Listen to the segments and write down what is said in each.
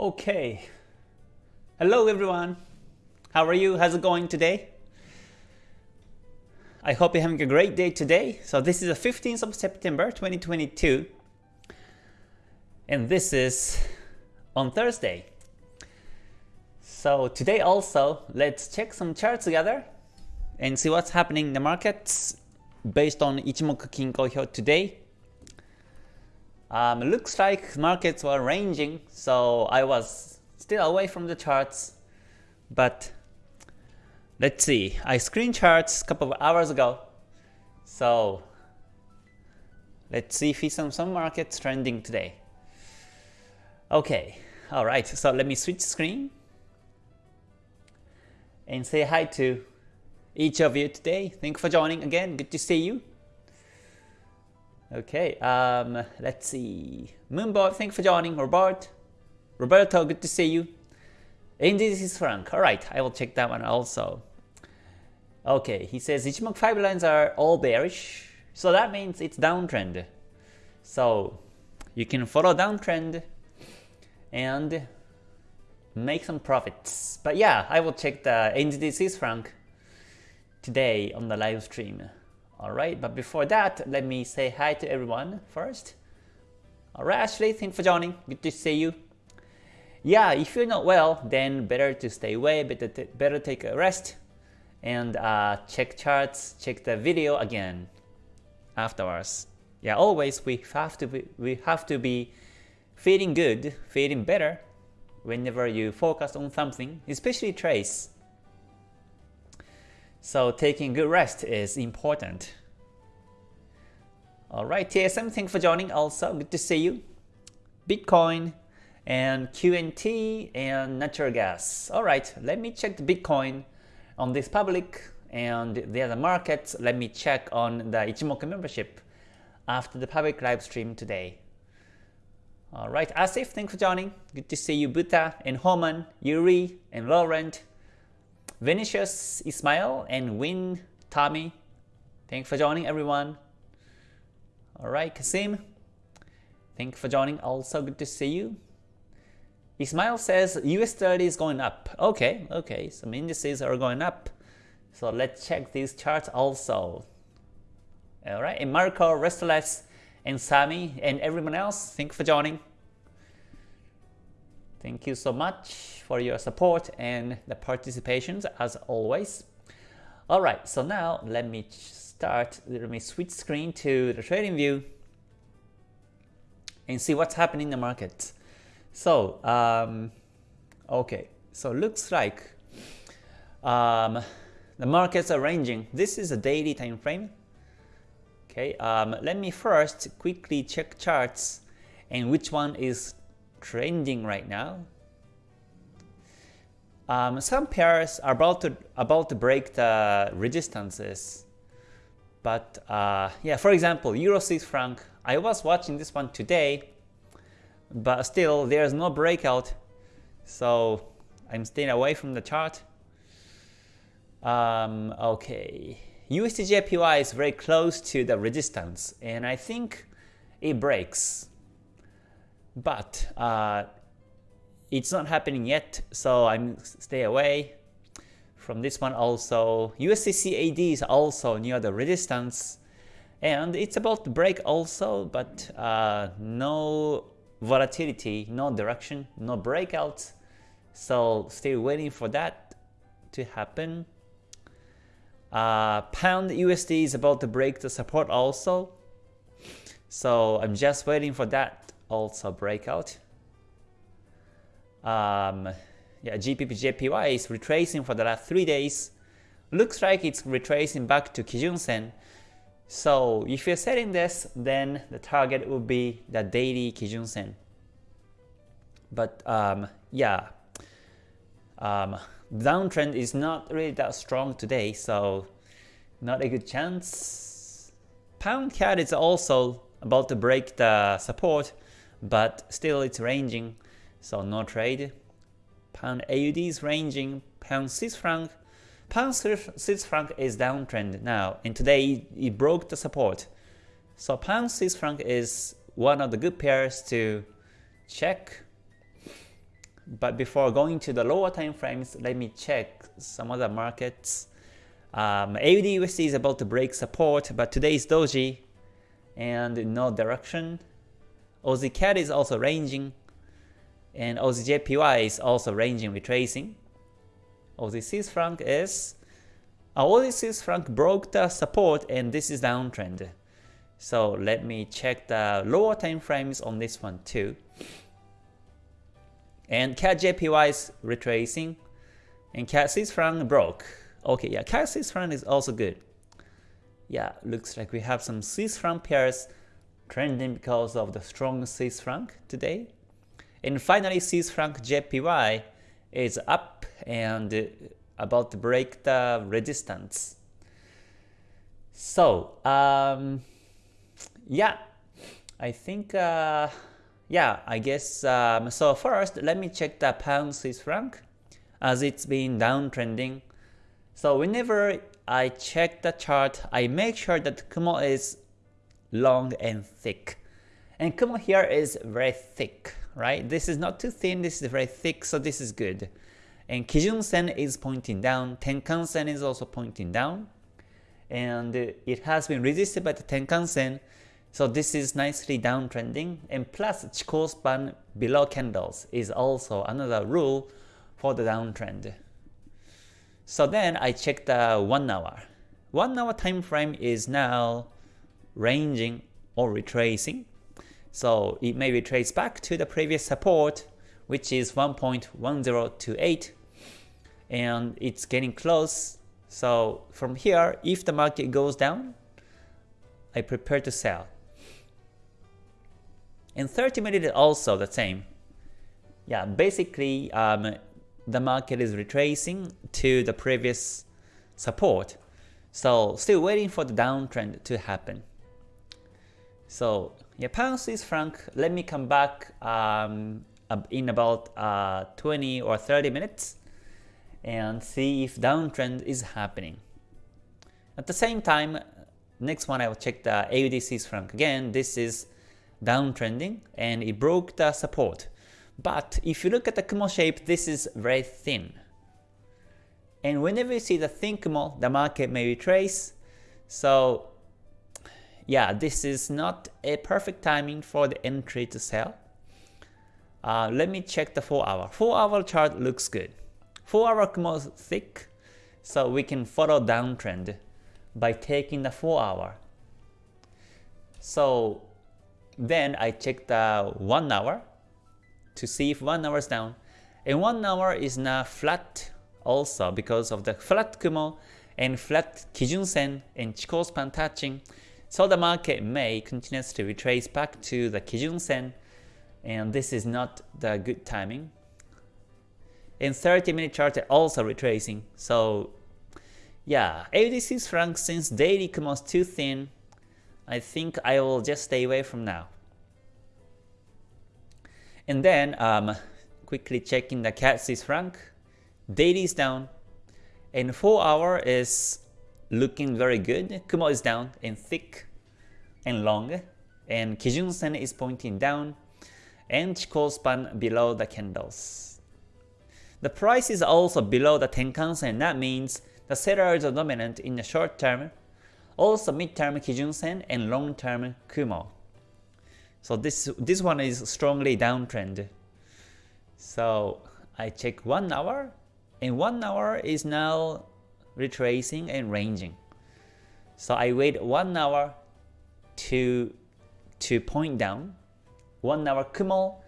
Okay. Hello everyone. How are you? How's it going today? I hope you're having a great day today. So this is the 15th of September 2022. And this is on Thursday. So today also, let's check some charts together and see what's happening in the markets based on Ichimoku Kinko Hyo today. Um, looks like markets were ranging, so I was still away from the charts. But let's see, I screen charts a couple of hours ago. So let's see if see some markets trending today. Okay, alright, so let me switch screen and say hi to each of you today. Thank you for joining again. Good to see you. Okay, um, let's see. Moonboy, thank you for joining. Robert, Roberto, good to see you. And this is Frank. Alright, I will check that one also. Okay, he says Ichimoku 5 lines are all bearish. So that means it's downtrend. So you can follow downtrend and make some profits. But yeah, I will check the NZD franc today on the live stream. Alright, but before that, let me say hi to everyone first. Alright, Ashley, thanks for joining. Good to see you. Yeah, if you're not well, then better to stay away, better, better take a rest, and uh, check charts, check the video again afterwards. Yeah, always we have to be, we have to be feeling good, feeling better whenever you focus on something, especially trades. So taking good rest is important. Alright, TSM, thanks for joining also. Good to see you. Bitcoin and QNT and natural gas. Alright, let me check the Bitcoin on this public and the other markets. Let me check on the Ichimoku membership after the public live stream today. Alright, Asif, thanks for joining. Good to see you, Buta and Homan, Yuri and Laurent Vinicius, Ismail, and Win, Tommy. Thanks for joining everyone. Alright, Kasim. Thank you for joining. Also good to see you. Ismail says US 30 is going up. Okay, okay, some indices are going up. So let's check these charts also. Alright, and Marco, Restless, and Sami, and everyone else, thank you for joining. Thank you so much for your support and the participations as always. Alright, so now let me start, let me switch screen to the trading view and see what's happening in the market. So, um, okay, so looks like um, the markets are ranging. This is a daily time frame. Okay, um, let me first quickly check charts and which one is trending right now. Um, some pairs are about to about to break the resistances, but uh, yeah, for example, Euro Swiss franc. I was watching this one today, but still there's no breakout, so I'm staying away from the chart. Um, okay, USDJPY is very close to the resistance, and I think it breaks but uh, it's not happening yet, so I'm stay away from this one also. USD CAD is also near the resistance, and it's about to break also, but uh, no volatility, no direction, no breakout. So still waiting for that to happen. Uh, pound USD is about to break the support also. So I'm just waiting for that also breakout. Um, yeah, GBP JPY is retracing for the last three days. Looks like it's retracing back to Kijun Sen. So if you're setting this, then the target would be the daily Kijun Sen. But um, yeah, um, downtrend is not really that strong today, so not a good chance. Pound CAD is also about to break the support but still it's ranging, so no trade. Pound AUD is ranging, pound Swiss franc. Pound Swiss franc is downtrend now, and today it broke the support. So pound Swiss franc is one of the good pairs to check. But before going to the lower time frames, let me check some other markets. Um, AUD USD is about to break support, but today is doji and no direction. Aussie CAD is also ranging, and Aussie JPY is also ranging retracing. Swiss franc is uh, Aussie Swiss franc broke the support and this is downtrend. So let me check the lower time frames on this one too. And CAD is retracing, and CAD Swiss franc broke. Okay, yeah, CAD Swiss franc is also good. Yeah, looks like we have some Swiss franc pairs trending because of the strong Swiss franc today. And finally, Swiss franc JPY is up and about to break the resistance. So, um, yeah, I think uh, yeah, I guess, um, so first let me check the pound Swiss franc as it's been downtrending. So whenever I check the chart, I make sure that Kumo is long and thick. And Kumo here is very thick, right? This is not too thin, this is very thick, so this is good. And Kijun Sen is pointing down, Tenkan Sen is also pointing down. And it has been resisted by the Tenkan Sen, so this is nicely downtrending and plus Chikou span below candles is also another rule for the downtrend. So then I check the 1 hour. 1 hour time frame is now ranging or retracing. So it may be traced back to the previous support which is 1.1028 and it's getting close. So from here if the market goes down I prepare to sell. And 30 minute is also the same. Yeah, basically um, the market is retracing to the previous support. So still waiting for the downtrend to happen. So yeah, pound Swiss franc, let me come back um, in about uh, 20 or 30 minutes and see if downtrend is happening. At the same time, next one I will check the AUD Swiss franc again. This is downtrending and it broke the support. But if you look at the Kumo shape, this is very thin. And whenever you see the thin Kumo, the market may retrace. So yeah, this is not a perfect timing for the entry to sell. Uh, let me check the 4 hour. 4 hour chart looks good. 4 hour Kumo is thick, so we can follow downtrend by taking the 4 hour. So then I check the 1 hour to see if 1 hour is down. And 1 hour is now flat also because of the flat Kumo and flat Kijun Sen and Chikou span touching. So the market may continuously retrace back to the Kijun Sen and this is not the good timing. In 30 minute chart also retracing. So yeah, AUD Swiss franc since daily is too thin I think I will just stay away from now. And then um, quickly checking the CAD Swiss franc, daily is down, and 4 hour is looking very good. Kumo is down and thick and long, and Kijun Sen is pointing down, and Chikou span below the candles. The price is also below the Tenkan Sen, that means the sellers are dominant in the short term also mid-term Kijun Sen and long-term Kumo. So this this one is strongly downtrend. So I check 1 hour and 1 hour is now retracing and ranging. So I wait 1 hour to to point down, 1 hour Kumo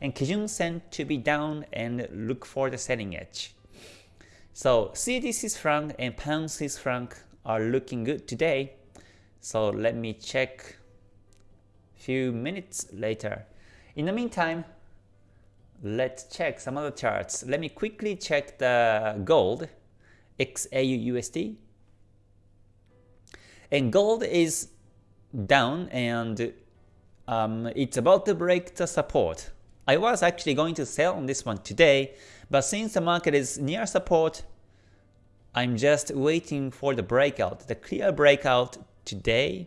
and Kijun Sen to be down and look for the selling edge. So CAD Swiss franc and pound Swiss franc are looking good today. So let me check a few minutes later. In the meantime, let's check some other charts. Let me quickly check the gold, XAU USD. And gold is down and um, it's about to break the support. I was actually going to sell on this one today, but since the market is near support, I'm just waiting for the breakout, the clear breakout today,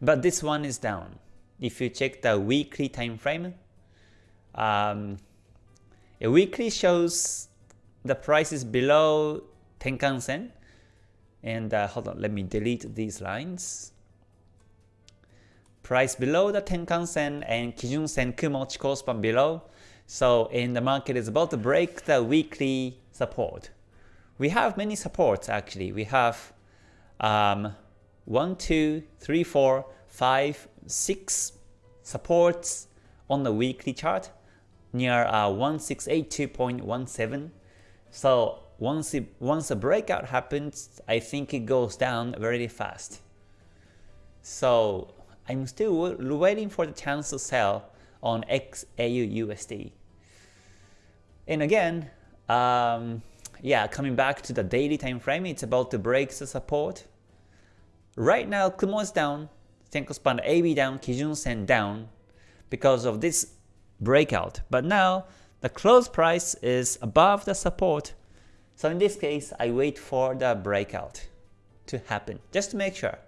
but this one is down. If you check the weekly time frame, um, A weekly shows the price is below Tenkan Sen. And uh, hold on, let me delete these lines. Price below the Tenkan Sen and Kijun Sen Kumo Chikou below. So in the market is about to break the weekly support. We have many supports actually. We have um, 1, 2, 3, 4, 5, 6 supports on the weekly chart near uh, 1682.17. So once it, once a breakout happens, I think it goes down very fast. So I'm still waiting for the chance to sell on XAU USD. And again, um, yeah, coming back to the daily time frame, it's about to break the support. Right now, Kumo is down, Senkou span AB down, Kijun Sen down because of this breakout. But now the close price is above the support. So in this case, I wait for the breakout to happen just to make sure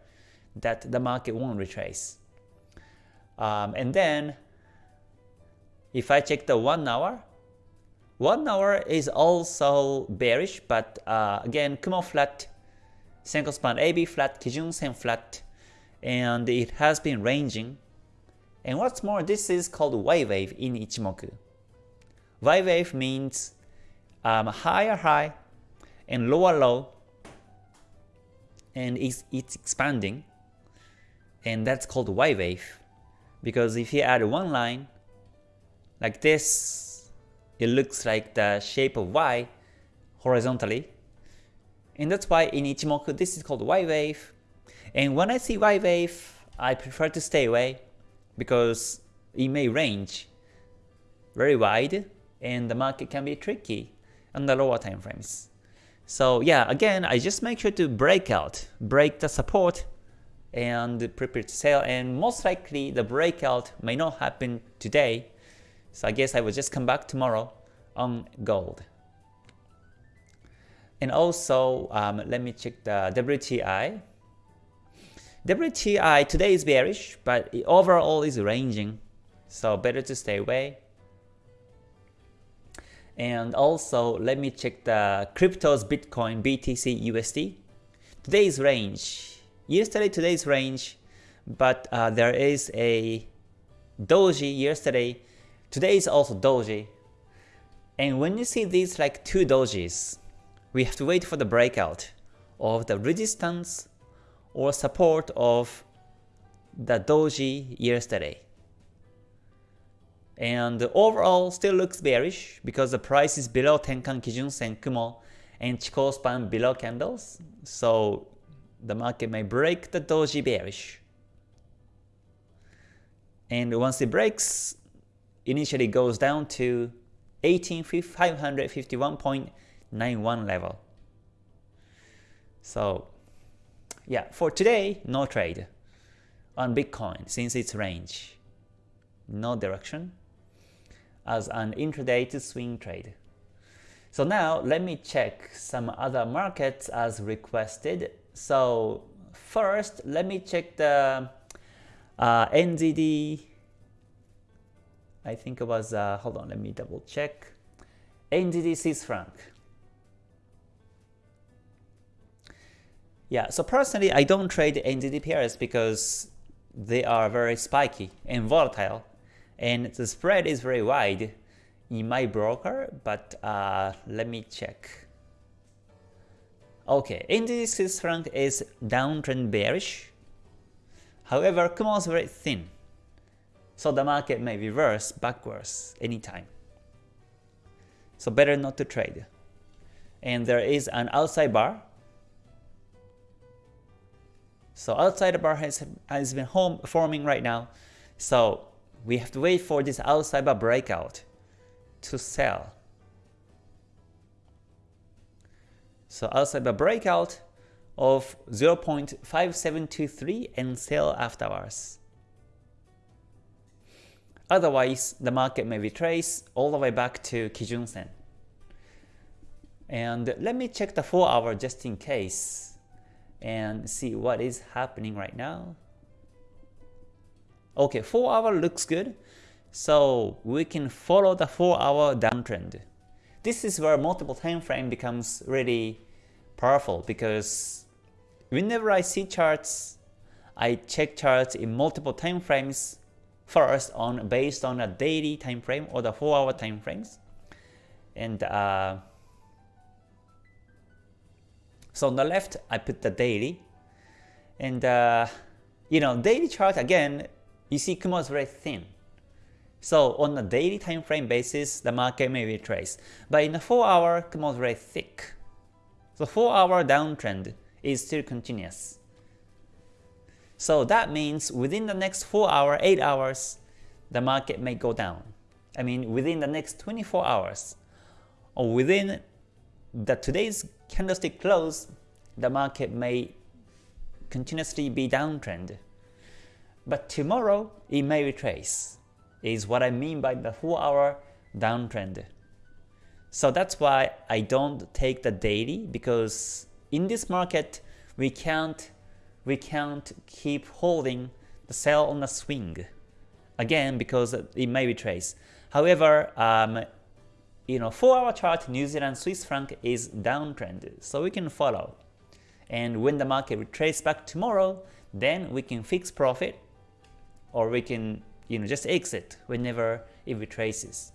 that the market won't retrace. Um, and then if I check the 1 hour, 1 hour is also bearish, but uh, again, Kumo flat, Senkou span AB flat, Kijun Sen flat, and it has been ranging. And what's more, this is called Y wave in Ichimoku. Y wave means um, higher high and lower low, and it's, it's expanding, and that's called Y wave. Because if you add one line, like this, it looks like the shape of Y horizontally. And that's why in Ichimoku this is called Y wave. And when I see Y wave, I prefer to stay away because it may range very wide and the market can be tricky on the lower time frames. So yeah, again, I just make sure to break out, break the support and prepare to sell. And most likely the breakout may not happen today. So I guess I will just come back tomorrow on gold. And also um, let me check the WTI WTI today is bearish but overall is ranging. So better to stay away and also let me check the cryptos Bitcoin BTC USD today's range yesterday today's range, but uh, there is a doji yesterday. Today is also doji. And when you see these like two dojis, we have to wait for the breakout of the resistance or support of the doji yesterday. And overall still looks bearish because the price is below Tenkan Kijun Sen Kumo and Chikou span below candles. So the market may break the doji bearish. And once it breaks, initially goes down to 18551.91 level. So yeah, for today, no trade on Bitcoin since its range. No direction as an intraday to swing trade. So now let me check some other markets as requested so first, let me check the uh, NZD. I think it was, uh, hold on, let me double check. NZD Swiss franc. Yeah, so personally, I don't trade NZD pairs because they are very spiky and volatile, and the spread is very wide in my broker, but uh, let me check. Okay, NZD Swiss franc is downtrend bearish. However, Kumo is very thin, so the market may reverse backwards anytime. So better not to trade. And there is an outside bar. So outside bar has, has been home forming right now. So we have to wait for this outside bar breakout to sell. So outside the breakout of 0.5723 and sell afterwards. Otherwise, the market may retrace all the way back to Kijun Sen. And let me check the 4 hour just in case and see what is happening right now. Okay, 4 hour looks good. So we can follow the 4 hour downtrend. This is where multiple time frame becomes really powerful because whenever I see charts, I check charts in multiple time frames first on based on a daily time frame or the 4 hour time frames. And uh, so on the left, I put the daily. And uh, you know, daily chart again, you see Kumo is very thin. So on a daily time frame basis, the market may retrace. But in a 4 hour, Kumo is very thick. So 4 hour downtrend is still continuous. So that means within the next 4 hour, 8 hours, the market may go down. I mean within the next 24 hours or within the today's candlestick close, the market may continuously be downtrend. But tomorrow it may retrace, is what I mean by the 4 hour downtrend. So that's why I don't take the daily because in this market we can't we can't keep holding the sell on the swing again because it may retrace. However, um, you know, 4 hour chart New Zealand Swiss franc is downtrend, so we can follow. And when the market retraces back tomorrow, then we can fix profit or we can you know just exit whenever it retraces.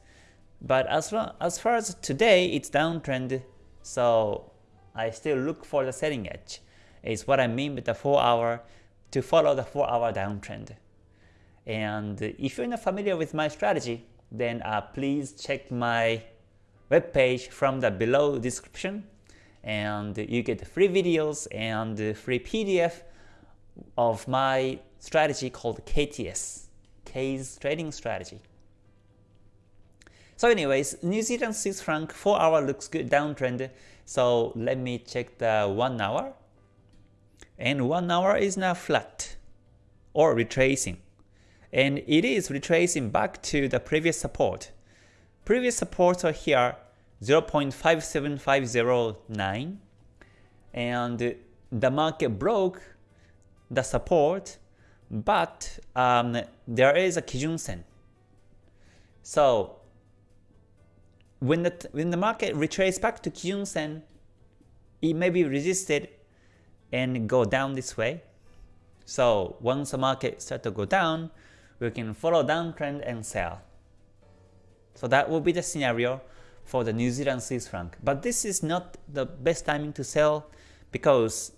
But as far, as far as today, it's downtrend, so I still look for the selling edge. Is what I mean with the 4 hour to follow the 4 hour downtrend. And if you're not familiar with my strategy, then uh, please check my webpage from the below description and you get free videos and free PDF of my strategy called KTS, K's trading strategy. So anyways, New Zealand Swiss franc 4 hour looks good downtrend. So let me check the 1 hour. And 1 hour is now flat or retracing. And it is retracing back to the previous support. Previous supports are here 0.57509 and the market broke the support but um, there is a Kijun Sen. So when the, when the market retraces back to Kijun Sen, it may be resisted and go down this way. So once the market start to go down, we can follow downtrend and sell. So that will be the scenario for the New Zealand Swiss franc. But this is not the best timing to sell because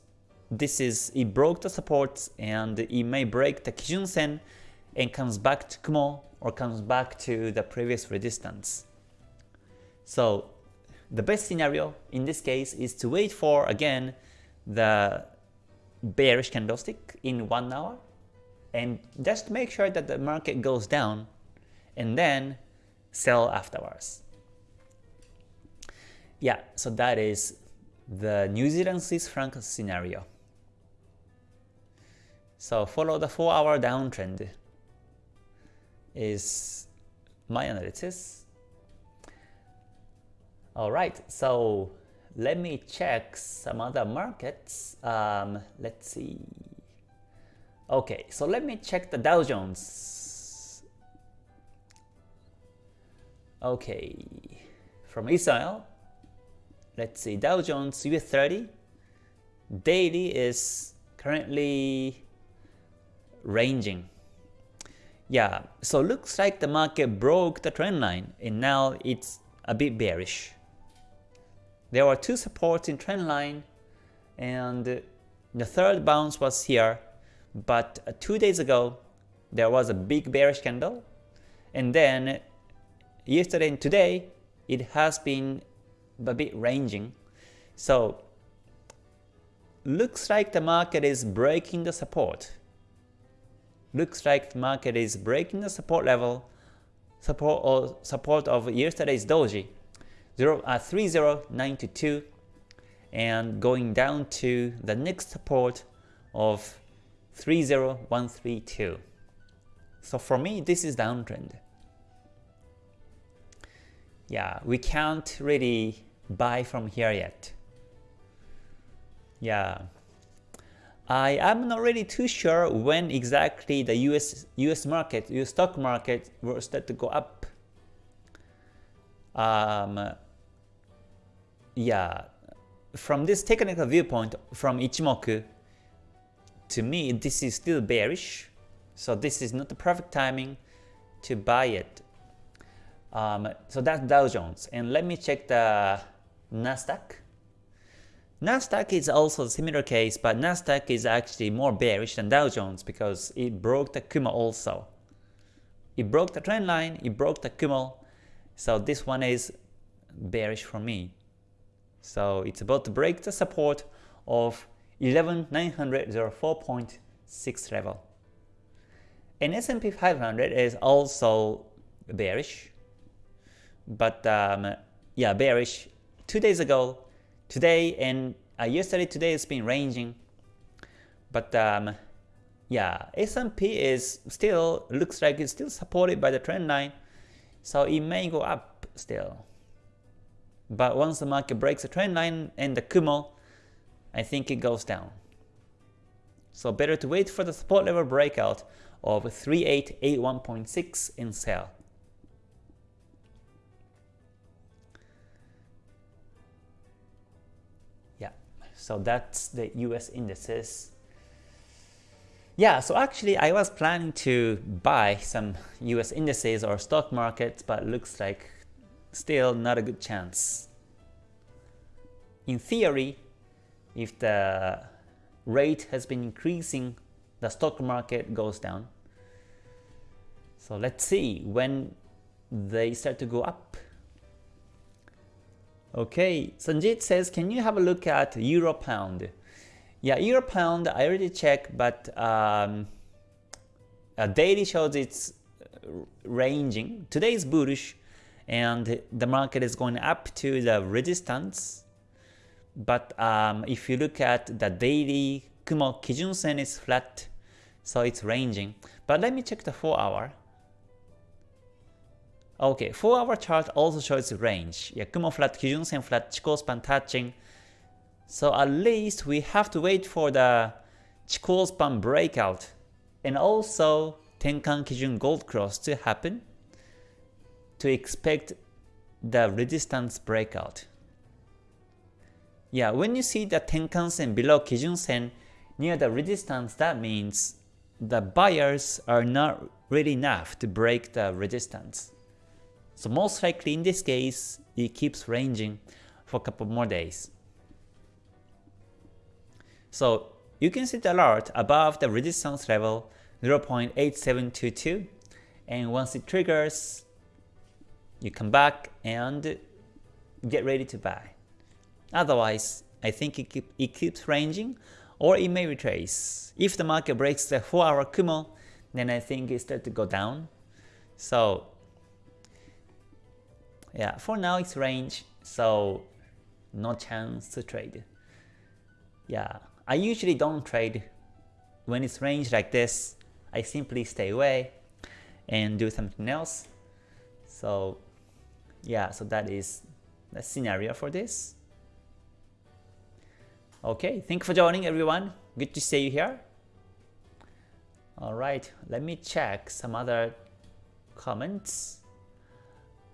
this is it broke the supports and it may break the Kijun Sen and comes back to Kumo or comes back to the previous resistance. So the best scenario in this case is to wait for again the bearish candlestick in 1 hour and just make sure that the market goes down and then sell afterwards. Yeah, so that is the New Zealand Swiss franc scenario. So follow the 4 hour downtrend is my analysis. Alright, so let me check some other markets. Um, let's see. Okay, so let me check the Dow Jones. Okay, from Israel, let's see, Dow Jones US 30 daily is currently ranging. Yeah, so looks like the market broke the trend line and now it's a bit bearish. There were two supports in trend line and the third bounce was here, but two days ago there was a big bearish candle and then yesterday and today it has been a bit ranging. So looks like the market is breaking the support. Looks like the market is breaking the support level, support or support of yesterday's doji, 0, uh, 30922 and going down to the next support of 30132. So for me, this is downtrend yeah, we can't really buy from here yet. Yeah. I am not really too sure when exactly the US US market, US stock market will start to go up. Um, yeah, from this technical viewpoint, from Ichimoku, to me this is still bearish. So this is not the perfect timing to buy it. Um, so that's Dow Jones. And let me check the Nasdaq. Nasdaq is also a similar case, but Nasdaq is actually more bearish than Dow Jones because it broke the Kumo also. It broke the trend line, it broke the Kumo, so this one is bearish for me. So it's about to break the support of 11904.6 level. And S&P 500 is also bearish, but um, yeah, bearish two days ago today and uh, yesterday today it's been ranging but um, yeah S&P is still looks like it's still supported by the trend line so it may go up still. But once the market breaks the trend line and the Kumo I think it goes down. So better to wait for the support level breakout of 3881.6 and sell So that's the US indices. Yeah, so actually I was planning to buy some US indices or stock markets, but looks like still not a good chance. In theory, if the rate has been increasing, the stock market goes down. So let's see when they start to go up. Okay, Sanjit says, can you have a look at Euro Pound? Yeah, Euro Pound, I already checked, but um, daily shows it's ranging. Today is bullish, and the market is going up to the resistance. But um, if you look at the daily Kumo Kijun Sen is flat, so it's ranging. But let me check the 4 hour. Okay, 4 hour chart also shows range. Yeah, Kumo flat, Kijun Sen flat, Chikou span touching. So at least we have to wait for the Chikou span breakout and also Tenkan Kijun Gold Cross to happen to expect the resistance breakout. Yeah, when you see the Tenkan Sen below Kijun Sen near the resistance, that means the buyers are not really enough to break the resistance. So most likely in this case, it keeps ranging for a couple more days. So you can set the alert above the resistance level 0.8722 and once it triggers, you come back and get ready to buy. Otherwise, I think it, keep, it keeps ranging or it may retrace. If the market breaks the 4 hour Kumo, then I think it starts to go down. So yeah, for now it's range, so no chance to trade. Yeah, I usually don't trade when it's range like this. I simply stay away and do something else. So yeah, so that is the scenario for this. Okay, thank you for joining everyone. Good to see you here. Alright, let me check some other comments.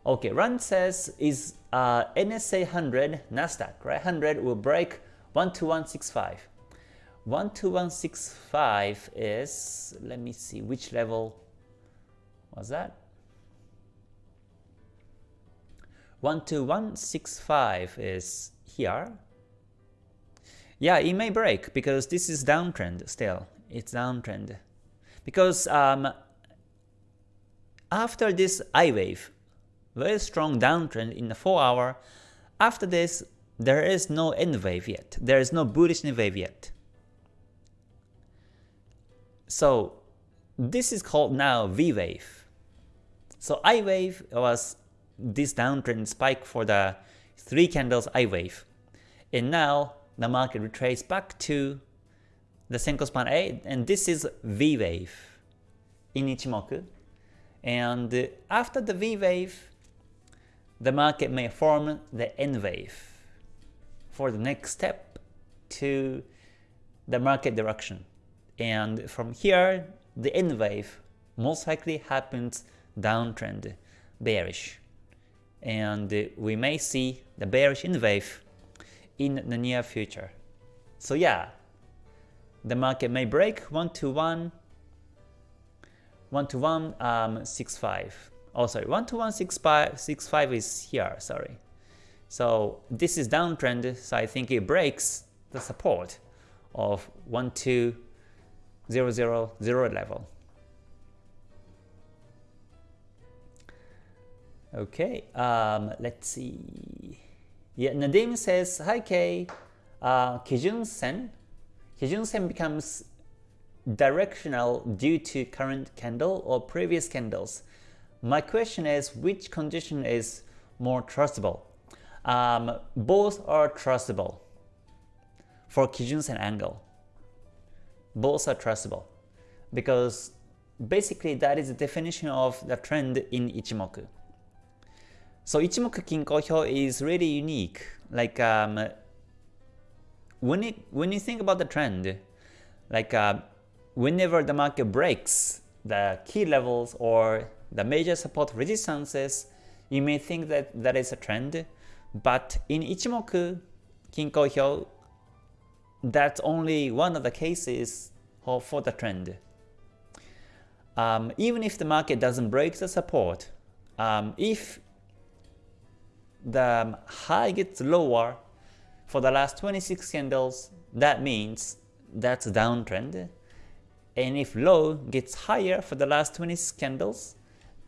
Okay, Run says is uh, NAS 100 Nasdaq, right? 100 will break 12165. 12165 is, let me see, which level was that? 12165 is here. Yeah, it may break because this is downtrend still. It's downtrend. Because um, after this I wave, very strong downtrend in the 4 hour. After this, there is no N wave yet. There is no bullish N wave yet. So this is called now V wave. So I wave was this downtrend spike for the three candles I wave. And now the market retraces back to the Senkou span A and this is V wave in Ichimoku. And after the V wave, the market may form the N wave for the next step to the market direction. And from here, the N wave most likely happens downtrend, bearish. And we may see the bearish N wave in the near future. So yeah, the market may break 1 to 1, 1 to 1, um, 6, 5. Oh sorry, 1 to 1, 6, 5, 6, 5 is here, sorry. So this is downtrend, so I think it breaks the support of 1, 2, 0, 0, 0 level. Okay, um, let's see. Yeah, Nadim says, Hi K, uh, Kijun Sen. Kijun Sen becomes directional due to current candle or previous candles. My question is, which condition is more trustable? Um, both are trustable for Kijun Sen angle. Both are trustable because basically that is the definition of the trend in Ichimoku. So Ichimoku Kinko Hyo is really unique. Like um, when it when you think about the trend, like uh, whenever the market breaks the key levels or the major support resistances, you may think that that is a trend. But in Ichimoku Kinko Hyo, that's only one of the cases for the trend. Um, even if the market doesn't break the support, um, if the high gets lower for the last 26 candles, that means that's a downtrend. And if low gets higher for the last 26 candles,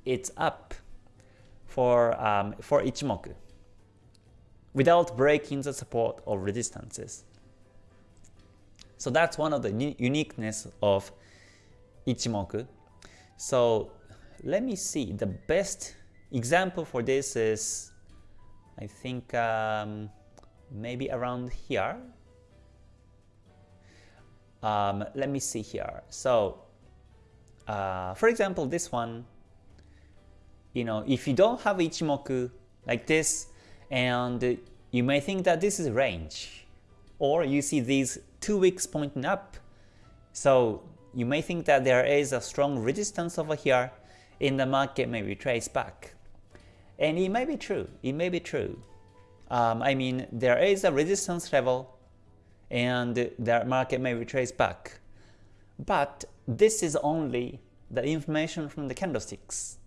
it's up for, um, for Ichimoku without breaking the support or resistances. So that's one of the uniqueness of Ichimoku. So let me see, the best example for this is I think um, maybe around here. Um, let me see here. So uh, for example, this one, you know, if you don't have Ichimoku like this, and you may think that this is range, or you see these two wicks pointing up, so you may think that there is a strong resistance over here, and the market may retrace back. And it may be true, it may be true. Um, I mean, there is a resistance level and the market may retrace back. But this is only the information from the candlesticks.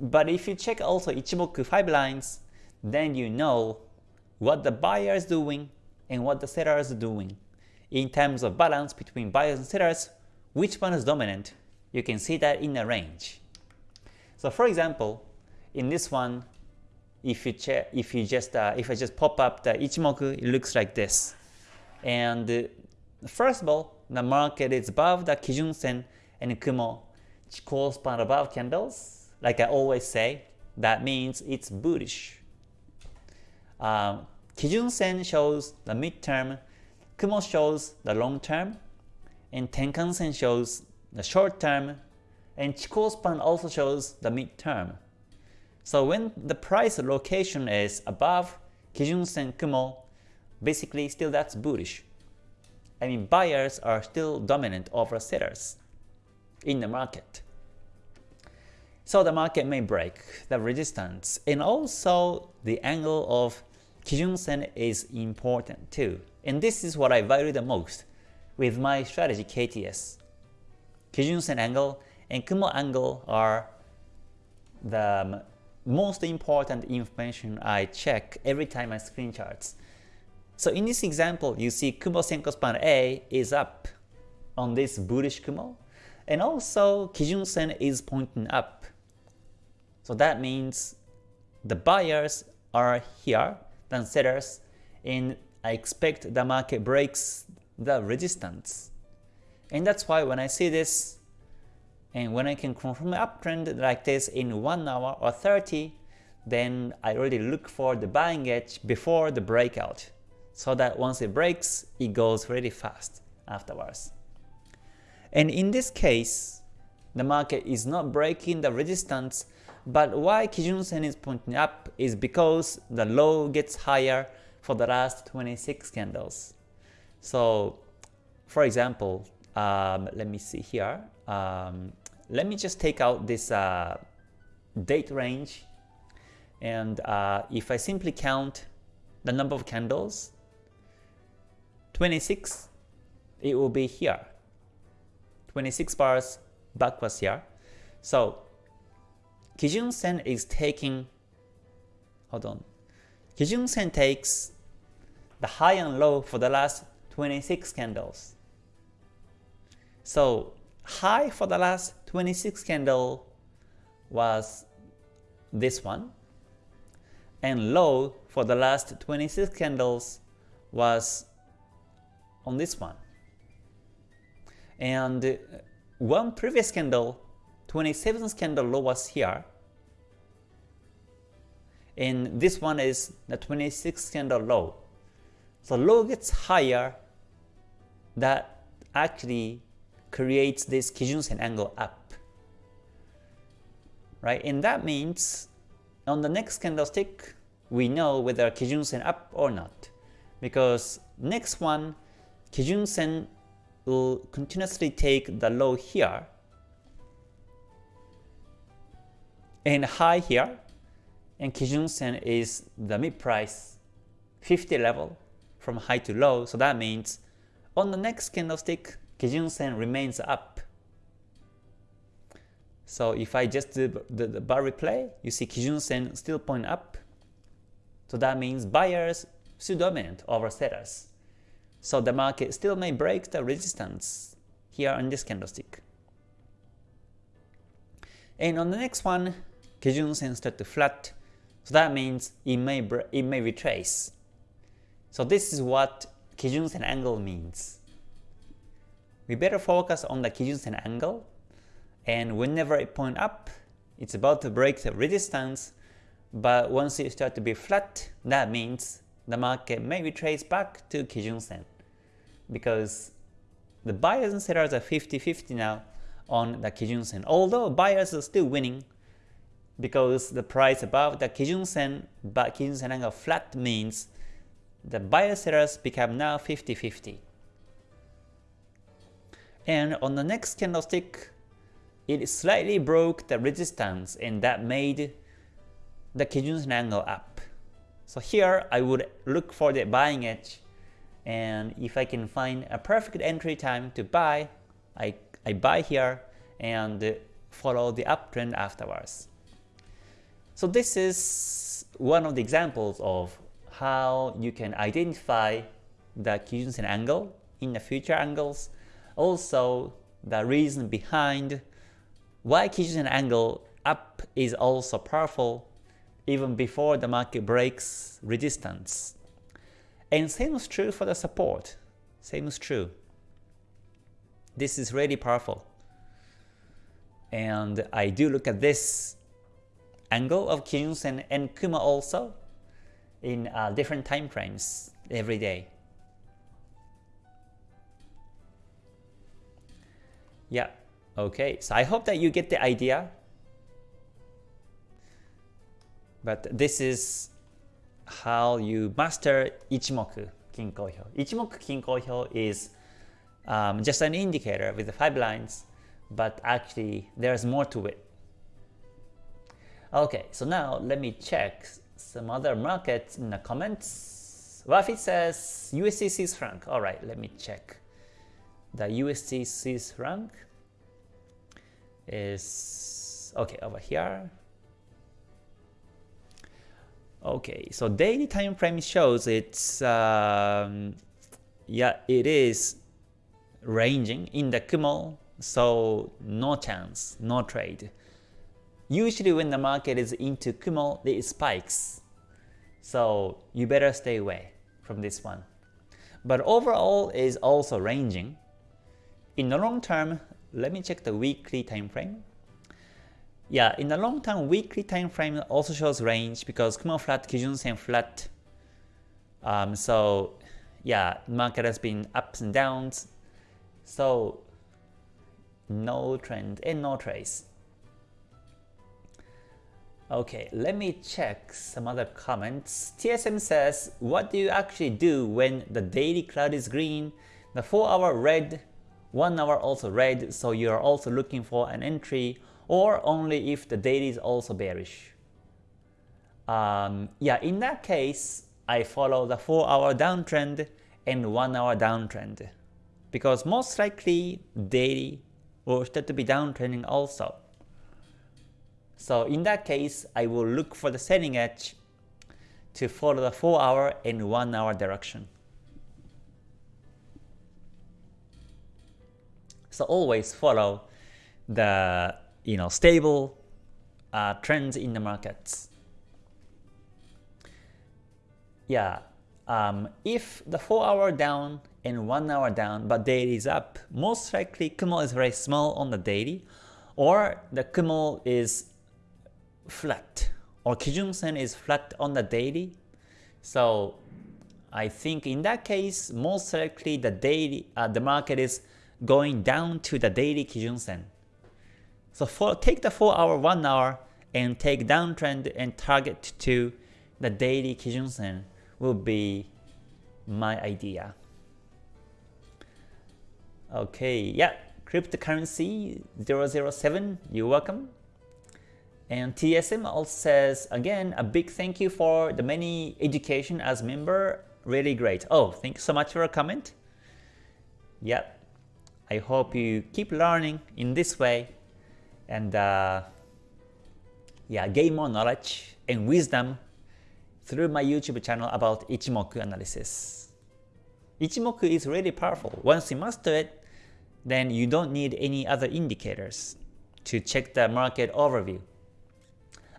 But if you check also Ichimoku 5 lines, then you know what the buyer is doing and what the seller is doing. In terms of balance between buyers and sellers, which one is dominant, you can see that in a range. So for example, in this one, if you check, if you just uh, if I just pop up the Ichimoku, it looks like this. And uh, first of all, the market is above the Kijun Sen and Kumo Chikou span above candles. Like I always say, that means it's bullish. Um, Kijun Sen shows the midterm, Kumo shows the long term, and Tenkan Sen shows the short term, and Chikou span also shows the midterm. So when the price location is above Kijun Sen Kumo, basically still that's bullish. I mean buyers are still dominant over sellers in the market. So the market may break the resistance and also the angle of Kijun Sen is important too. And this is what I value the most with my strategy KTS. Kijun Sen angle and Kumo angle are the most important information I check every time I screen charts. So in this example, you see Kumo Senkou span A is up on this bullish Kumo, and also Kijun Sen is pointing up. So that means the buyers are here than sellers, and I expect the market breaks the resistance. And that's why when I see this, and when I can confirm an uptrend like this in 1 hour or 30, then I already look for the buying edge before the breakout, so that once it breaks, it goes really fast afterwards. And in this case, the market is not breaking the resistance, but why Kijun Sen is pointing up is because the low gets higher for the last 26 candles. So for example, um, let me see here. Um, let me just take out this uh, date range and uh, if I simply count the number of candles 26 it will be here 26 bars backwards here so Kijun Sen is taking hold on Kijun Sen takes the high and low for the last 26 candles so high for the last 26 candle was this one and low for the last 26 candles was on this one. And uh, one previous candle, 27th candle low was here, and this one is the 26th candle low. So low gets higher, that actually creates this Kijun-sen angle up. Right? And that means on the next candlestick, we know whether Kijun-sen up or not. Because next one, Kijun-sen will continuously take the low here and high here, and Kijun-sen is the mid price 50 level from high to low, so that means on the next candlestick, Kijun-sen remains up. So if I just do the, the bar replay, you see Kijun-sen still point up. So that means buyers still dominant over sellers. So the market still may break the resistance here on this candlestick. And on the next one, Kijun-sen start to flat. So that means it may it may retrace. So this is what Kijun-sen angle means. We better focus on the Kijun-sen angle and whenever it point up, it's about to break the resistance, but once it start to be flat, that means the market may retrace back to Kijun-sen because the buyers and sellers are 50-50 now on the Kijun-sen. Although buyers are still winning because the price above the Kijun-sen but Kijun-sen angle flat means the buyer sellers become now 50-50. And on the next candlestick, it slightly broke the resistance and that made the Kijun-sen angle up. So here I would look for the buying edge and if I can find a perfect entry time to buy, I, I buy here and follow the uptrend afterwards. So this is one of the examples of how you can identify the Kijun-sen angle in the future angles, also the reason behind why Kijun angle up is also powerful even before the market breaks resistance. And same is true for the support. Same is true. This is really powerful. And I do look at this angle of Kijun and Kumo also in uh, different time frames every day. Yeah, Okay, so I hope that you get the idea. But this is how you master Ichimoku Kinko Hyo. Ichimoku Kinko Hyo is um, just an indicator with the five lines, but actually there's more to it. Okay, so now let me check some other markets in the comments. Wafi says USD Swiss franc. Alright, let me check the USD Swiss franc is okay over here. Okay, so daily time frame shows it's um, yeah it is ranging in the Kumo, so no chance, no trade. Usually when the market is into Kumo, it spikes, so you better stay away from this one. But overall is also ranging. In the long term, let me check the weekly time frame. Yeah, in the long term, weekly time frame also shows range because Kumo flat, Kijun Sen flat. Um, so yeah, market has been ups and downs. So no trend and no trace. Okay, let me check some other comments. TSM says, what do you actually do when the daily cloud is green, The 4 hour red, 1 hour also red, so you are also looking for an entry or only if the daily is also bearish. Um, yeah, in that case, I follow the 4 hour downtrend and 1 hour downtrend because most likely daily will start to be downtrending also. So in that case, I will look for the selling edge to follow the 4 hour and 1 hour direction. So always follow the you know stable uh, trends in the markets. Yeah, um, if the 4 hour down and 1 hour down but daily is up, most likely Kumo is very small on the daily or the Kumo is flat or Kijun Sen is flat on the daily. So I think in that case, most likely the daily uh, the market is going down to the daily Kijun Sen. So for take the 4 hour, 1 hour and take downtrend and target to the daily Kijun Sen will be my idea. Okay, yeah, cryptocurrency 007, you're welcome. And TSM also says, again, a big thank you for the many education as member, really great. Oh, thank you so much for a comment. Yep, I hope you keep learning in this way and uh, yeah, gain more knowledge and wisdom through my YouTube channel about Ichimoku analysis. Ichimoku is really powerful. Once you master it, then you don't need any other indicators to check the market overview.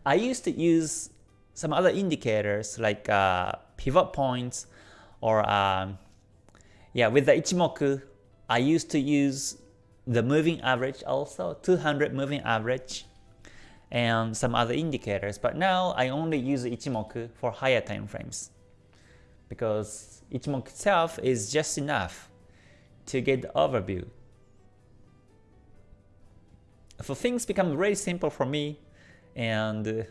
I used to use some other indicators like uh, pivot points or um, yeah, with the Ichimoku, I used to use the moving average also, 200 moving average and some other indicators. But now I only use Ichimoku for higher time frames because Ichimoku itself is just enough to get the overview. So things become very simple for me and uh,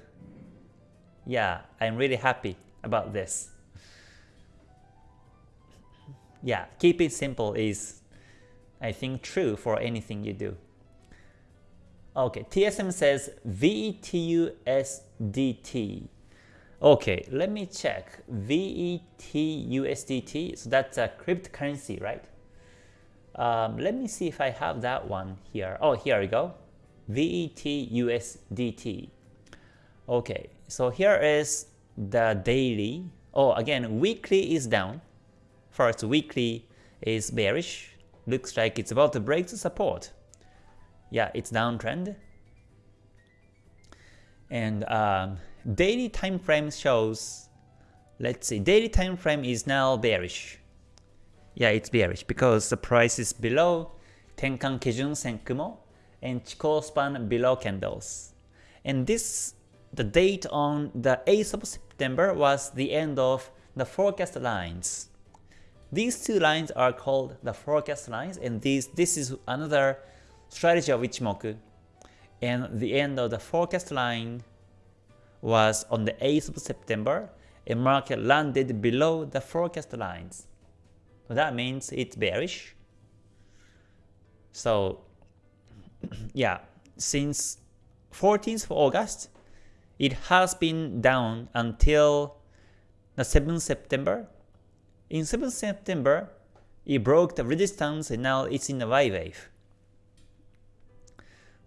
yeah, I'm really happy about this. Yeah, keep it simple is I think true for anything you do. Okay, TSM says VETUSDT. Okay, let me check. VETUSDT, so that's a cryptocurrency, right? Um, let me see if I have that one here. Oh, here we go. VETUSDT. Okay, so here is the daily. Oh, again, weekly is down. First, weekly is bearish. Looks like it's about to break the support. Yeah, it's downtrend. And um, daily time frame shows, let's see, daily time frame is now bearish. Yeah, it's bearish because the price is below Tenkan Kijun Sen Kumo and Chikou span below candles. And this, the date on the 8th of September was the end of the forecast lines. These two lines are called the forecast lines and these, this is another strategy of Ichimoku. And the end of the forecast line was on the 8th of September and market landed below the forecast lines. So that means it's bearish. So yeah, since 14th of August, it has been down until the 7th September. In 7th September, it broke the resistance and now it's in a Y wave.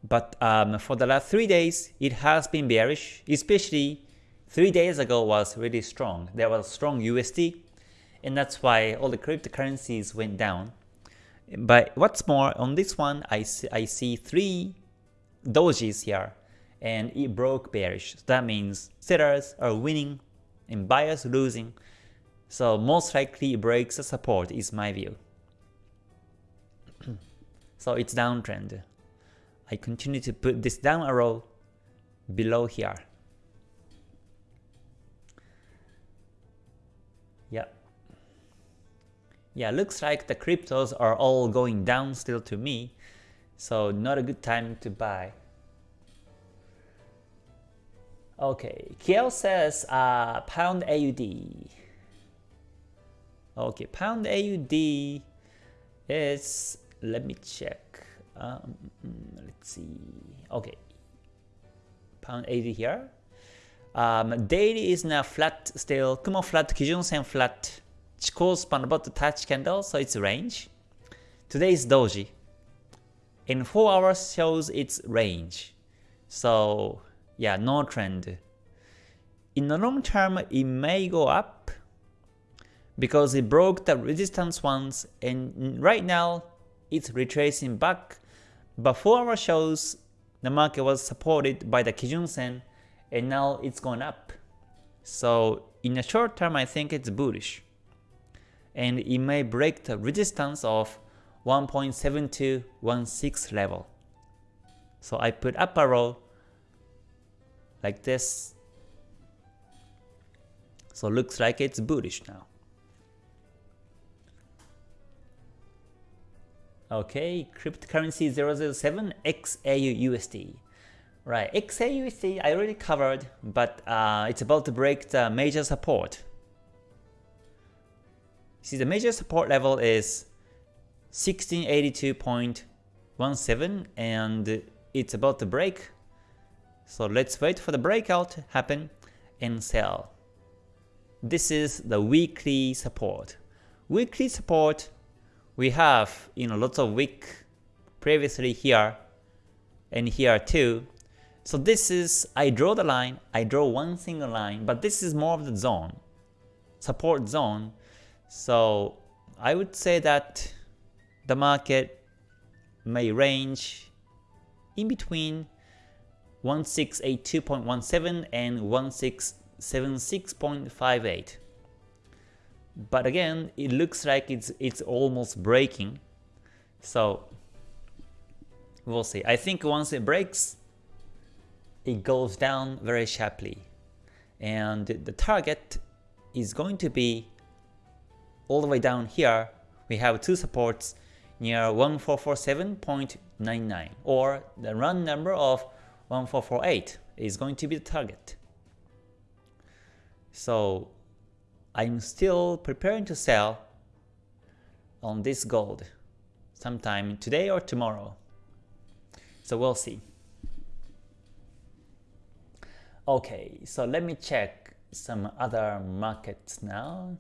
But um, for the last 3 days, it has been bearish, especially 3 days ago was really strong. There was strong USD, and that's why all the cryptocurrencies went down. But what's more, on this one, I see, I see 3 dojis here, and it broke bearish. So that means sellers are winning and buyers losing. So most likely it breaks the support is my view. so it's downtrend. I continue to put this down arrow below here. Yeah, looks like the cryptos are all going down still to me, so not a good time to buy. Okay, Kiel says uh, pound AUD. Okay, pound AUD is, let me check. Um, let's see. Okay. Pound 80 here. Um, daily is now flat still. Kumo flat, Kijun Sen flat. Chikou span about to touch candle, so it's range. Today is doji. In 4 hours shows its range. So yeah, no trend. In the long term, it may go up because it broke the resistance once and right now it's retracing back. But 4 hour shows the market was supported by the Kijun Sen and now it's gone up. So in the short term, I think it's bullish. And it may break the resistance of 1.7216 level. So I put up a arrow like this. So looks like it's bullish now. Okay, cryptocurrency 007 XAUUSD. Right, XAUUSD I already covered, but uh, it's about to break the major support. See, the major support level is 1682.17 and it's about to break. So let's wait for the breakout to happen and sell. This is the weekly support. Weekly support we have you know lots of week previously here and here too. So this is I draw the line, I draw one single line, but this is more of the zone, support zone. So I would say that the market may range in between 1682.17 and 1676.58 but again it looks like it's it's almost breaking. So we'll see. I think once it breaks it goes down very sharply. And the target is going to be all the way down here we have two supports near 1447.99 or the run number of 1448 is going to be the target so I'm still preparing to sell on this gold sometime today or tomorrow. So we'll see. Okay, so let me check some other markets now.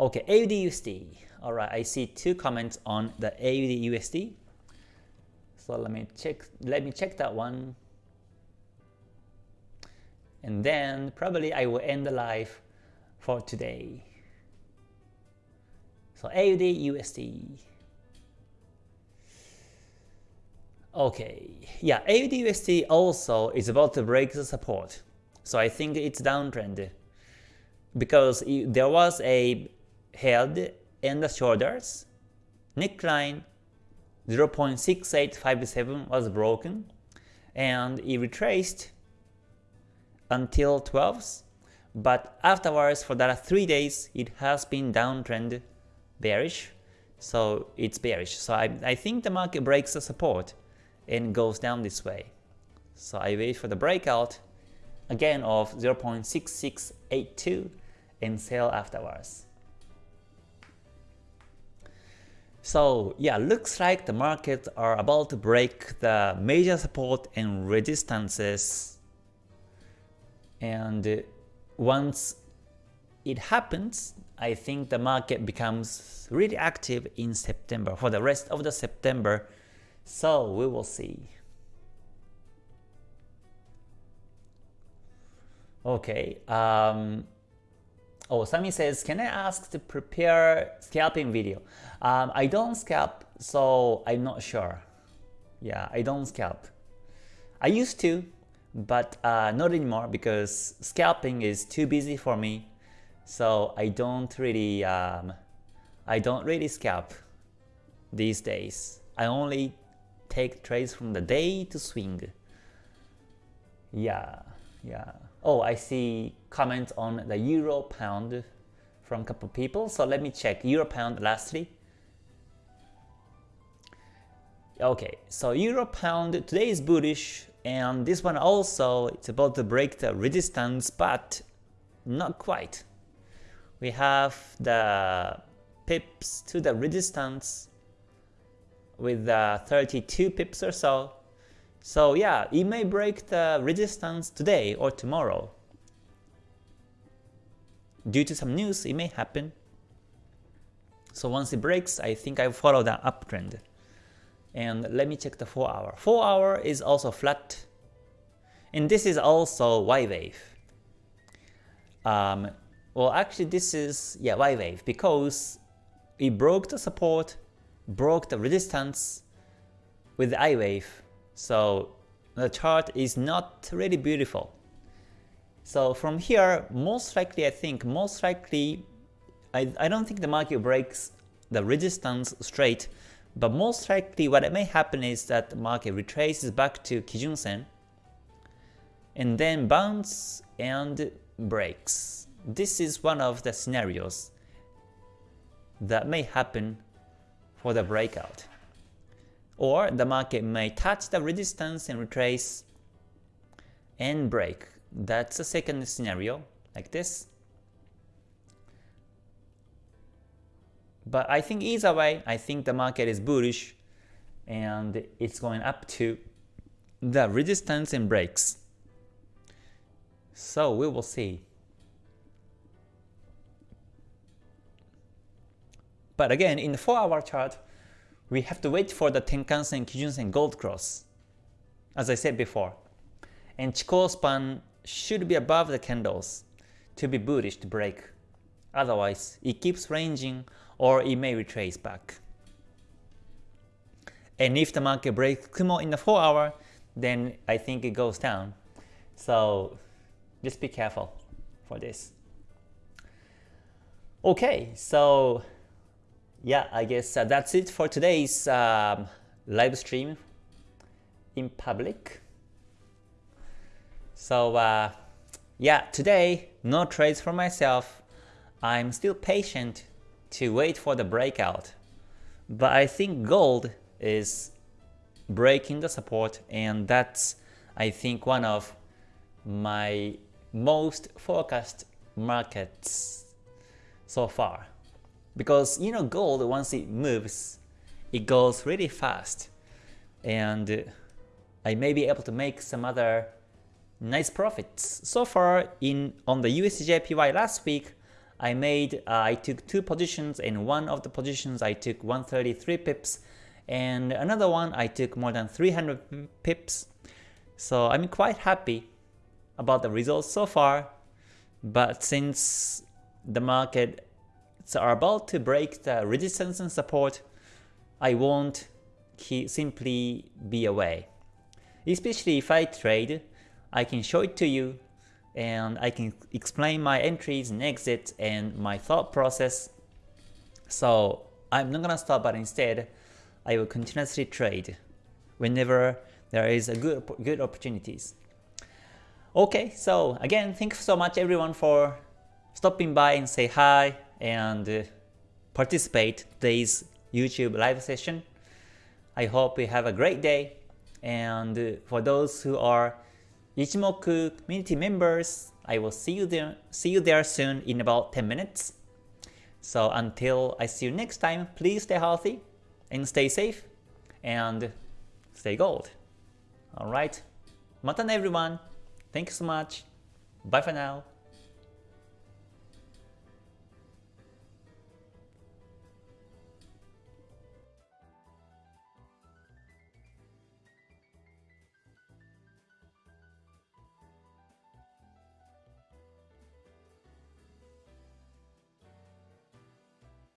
Okay, AUDUSD. Alright, I see two comments on the AUDUSD. So let me check let me check that one and then probably I will end the live for today. So AUDUSD. Okay, yeah, AUDUSD also is about to break the support. So I think it's downtrend because there was a head and the shoulders. Neckline 0.6857 was broken and it retraced until 12th, but afterwards for that 3 days it has been downtrend bearish, so it's bearish. So I, I think the market breaks the support and goes down this way. So I wait for the breakout again of 0.6682 and sell afterwards. So yeah, looks like the markets are about to break the major support and resistances and once it happens, I think the market becomes really active in September for the rest of the September. So we will see. Okay. Um, oh, Sami says, can I ask to prepare scalping video? Um, I don't scalp, so I'm not sure. Yeah, I don't scalp. I used to, but uh, not anymore because scalping is too busy for me. So I don't really um, I don't really scalp these days. I only take trades from the day to swing. Yeah, yeah. Oh, I see comments on the euro pound from a couple people. So let me check euro pound lastly. Okay, so euro pound today is bullish and this one also, it's about to break the resistance, but not quite. We have the pips to the resistance with uh, 32 pips or so. So yeah, it may break the resistance today or tomorrow. Due to some news, it may happen. So once it breaks, I think I follow the uptrend. And let me check the 4 hour. 4 hour is also flat. And this is also Y wave. Um, well, actually this is yeah Y wave because it broke the support, broke the resistance with the I wave. So the chart is not really beautiful. So from here, most likely I think, most likely, I, I don't think the market breaks the resistance straight, but most likely what may happen is that the market retraces back to Kijun Sen and then bounce and breaks. This is one of the scenarios that may happen for the breakout. Or the market may touch the resistance and retrace and break. That's the second scenario, like this. But I think either way, I think the market is bullish and it's going up to the resistance and breaks. So we will see. But again, in the 4 hour chart, we have to wait for the Tenkan-sen, Kijun-sen gold cross, as I said before. And Chikou span should be above the candles to be bullish to break. Otherwise, it keeps ranging or it may retrace back. And if the market breaks Kumo in the 4 hour, then I think it goes down. So just be careful for this. Okay, so yeah, I guess uh, that's it for today's um, live stream in public. So uh, yeah, today no trades for myself. I'm still patient to wait for the breakout. But I think gold is breaking the support and that's I think one of my most focused markets so far. Because you know gold once it moves, it goes really fast and I may be able to make some other nice profits. So far in on the USDJPY last week, I made uh, I took two positions and one of the positions I took 133 pips and another one I took more than 300 pips. So I'm quite happy about the results so far. But since the market are about to break the resistance and support, I won't simply be away. Especially if I trade, I can show it to you and I can explain my entries and exits and my thought process. So I'm not gonna stop but instead I will continuously trade whenever there is a good good opportunities. Okay, so again, thanks so much everyone for stopping by and say hi and uh, participate today's YouTube live session. I hope you have a great day and uh, for those who are Ichimoku community members, I will see you there see you there soon in about 10 minutes. So until I see you next time, please stay healthy and stay safe and stay gold. Alright, mata everyone. Thank you so much. Bye for now.